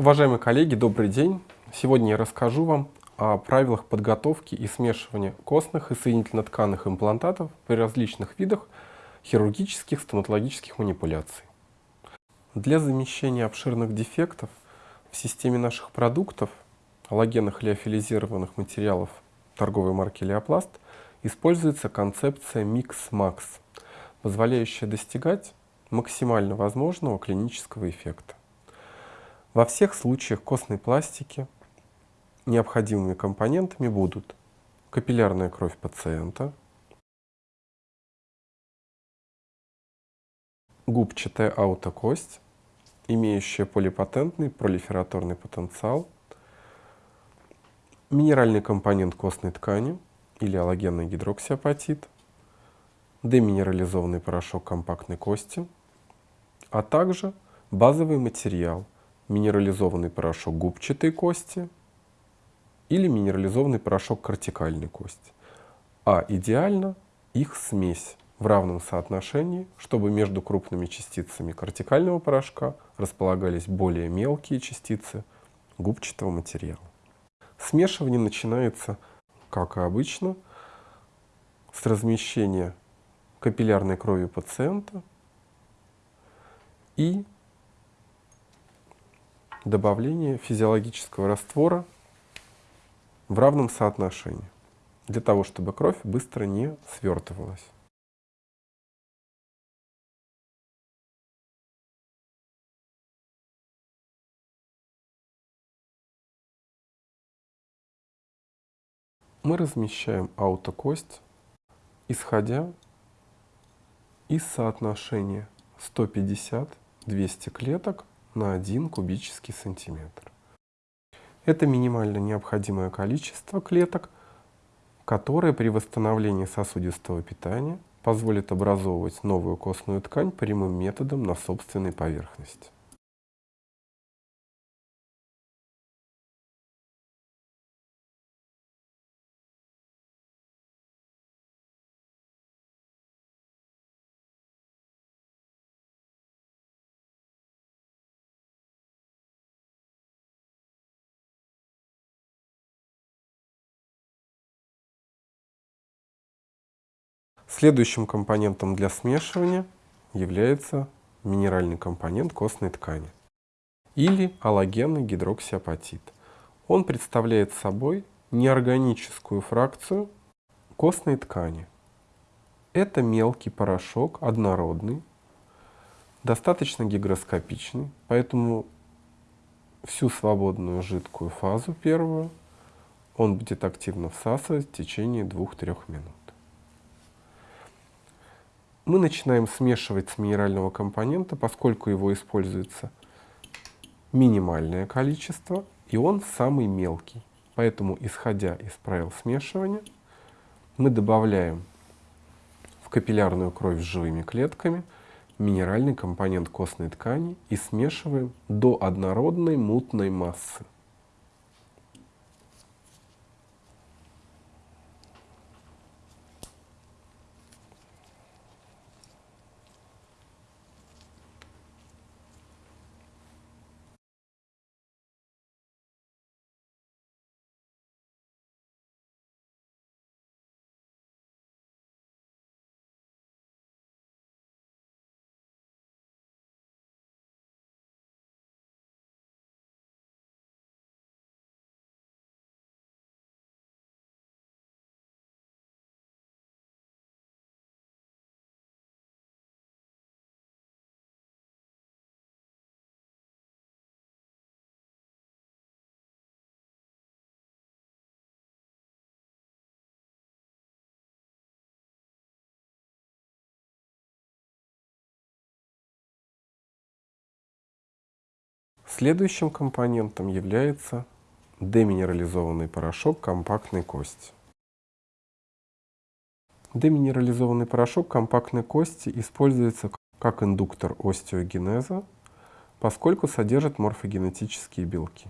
Уважаемые коллеги, добрый день! Сегодня я расскажу вам о правилах подготовки и смешивания костных и соединительно-тканных имплантатов при различных видах хирургических стоматологических манипуляций. Для замещения обширных дефектов в системе наших продуктов, аллогенных лиофилизированных материалов торговой марки Леопласт, используется концепция Mix-Max, позволяющая достигать максимально возможного клинического эффекта. Во всех случаях костной пластики необходимыми компонентами будут капиллярная кровь пациента, губчатая аутокость, имеющая полипотентный пролифераторный потенциал, минеральный компонент костной ткани или аллогенный гидроксиапатит, деминерализованный порошок компактной кости, а также базовый материал – минерализованный порошок губчатой кости или минерализованный порошок кортикальной кости. А идеально их смесь в равном соотношении, чтобы между крупными частицами кортикального порошка располагались более мелкие частицы губчатого материала. Смешивание начинается, как и обычно, с размещения капиллярной крови пациента и добавление физиологического раствора в равном соотношении, для того, чтобы кровь быстро не свертывалась. Мы размещаем аутокость, исходя из соотношения 150-200 клеток на 1 кубический сантиметр. Это минимально необходимое количество клеток, которое при восстановлении сосудистого питания позволит образовывать новую костную ткань прямым методом на собственной поверхности. Следующим компонентом для смешивания является минеральный компонент костной ткани или аллогенный гидроксиапатит. Он представляет собой неорганическую фракцию костной ткани. Это мелкий порошок, однородный, достаточно гигроскопичный, поэтому всю свободную жидкую фазу первую он будет активно всасывать в течение 2-3 минут мы начинаем смешивать с минерального компонента, поскольку его используется минимальное количество, и он самый мелкий. Поэтому, исходя из правил смешивания, мы добавляем в капиллярную кровь с живыми клетками минеральный компонент костной ткани и смешиваем до однородной мутной массы. Следующим компонентом является деминерализованный порошок компактной кости. Деминерализованный порошок компактной кости используется как индуктор остеогенеза, поскольку содержит морфогенетические белки.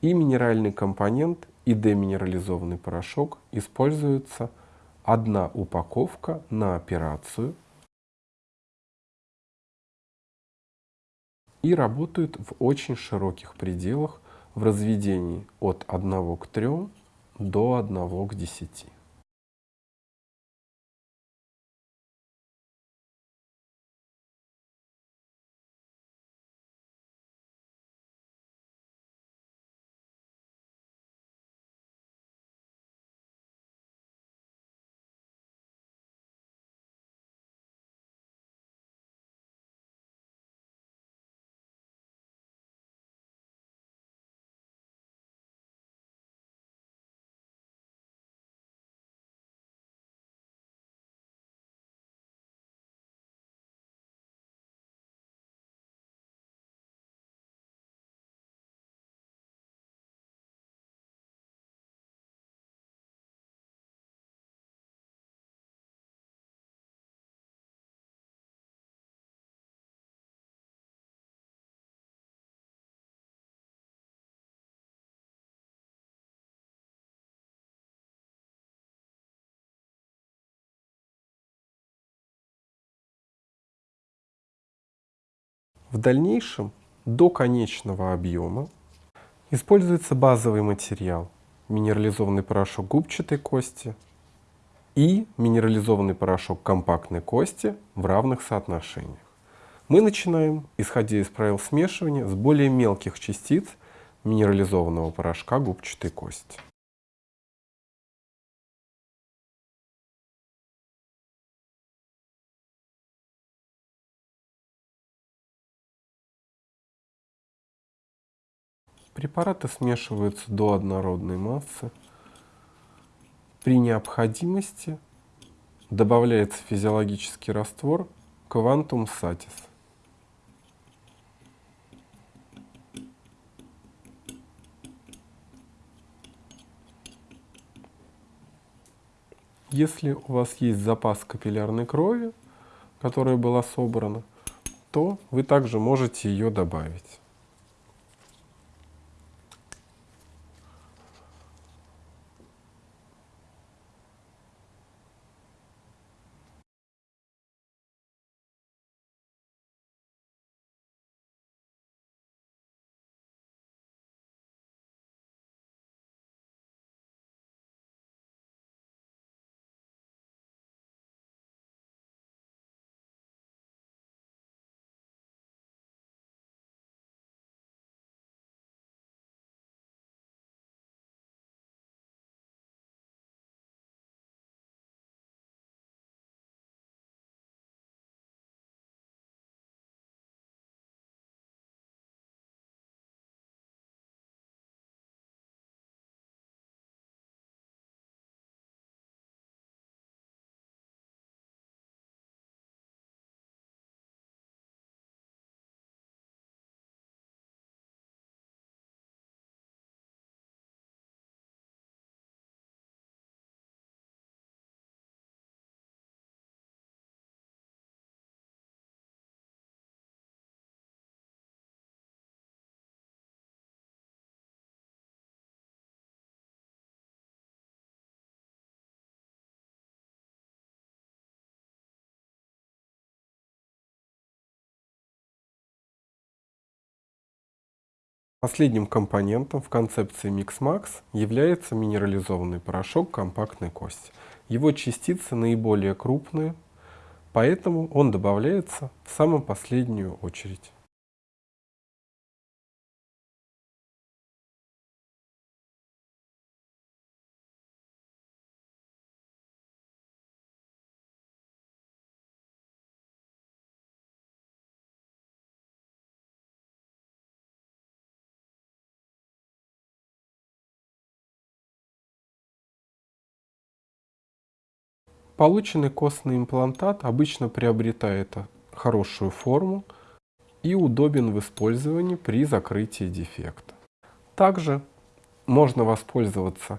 И минеральный компонент, и деминерализованный порошок используются одна упаковка на операцию и работают в очень широких пределах в разведении от 1 к 3 до 1 к 10. В дальнейшем до конечного объема используется базовый материал минерализованный порошок губчатой кости и минерализованный порошок компактной кости в равных соотношениях. Мы начинаем, исходя из правил смешивания, с более мелких частиц минерализованного порошка губчатой кости. Препараты смешиваются до однородной массы. При необходимости добавляется физиологический раствор Quantum Satis. Если у вас есть запас капиллярной крови, которая была собрана, то вы также можете ее добавить. Последним компонентом в концепции MixMax является минерализованный порошок компактной кости. Его частицы наиболее крупные, поэтому он добавляется в самую последнюю очередь. Полученный костный имплантат обычно приобретает хорошую форму и удобен в использовании при закрытии дефекта. Также можно воспользоваться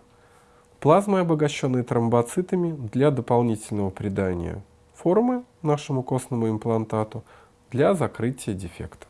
плазмой, обогащенной тромбоцитами, для дополнительного придания формы нашему костному имплантату для закрытия дефекта.